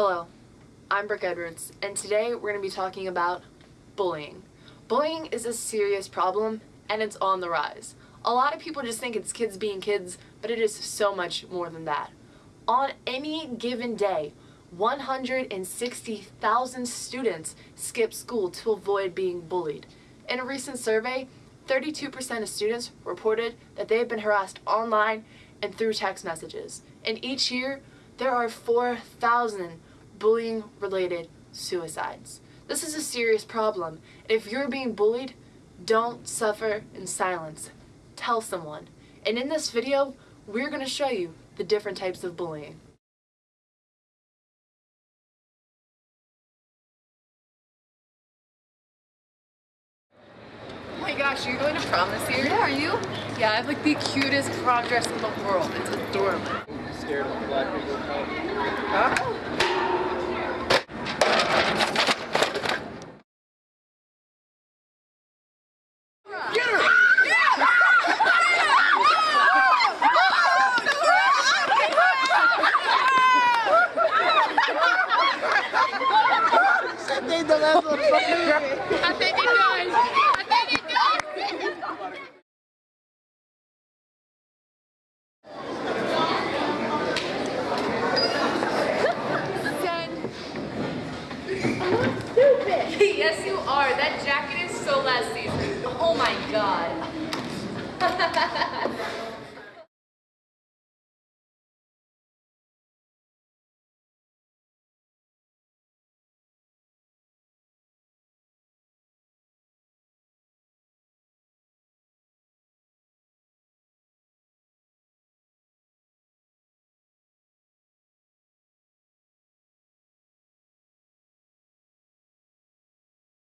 Hello, I'm Brooke Edwards, and today we're going to be talking about bullying. Bullying is a serious problem, and it's on the rise. A lot of people just think it's kids being kids, but it is so much more than that. On any given day, 160,000 students skip school to avoid being bullied. In a recent survey, 32% of students reported that they have been harassed online and through text messages. And each year, there are 4,000 bullying related suicides. This is a serious problem. If you're being bullied, don't suffer in silence. Tell someone. And in this video, we're going to show you the different types of bullying. Oh my gosh, are you going to prom this year? Yeah, are you? Yeah, I have like the cutest prom dress in the world. It's adorable. scared of black people. Get Fucking I think it does. I think it does. yes, you are. That jacket is so last season. Oh my god.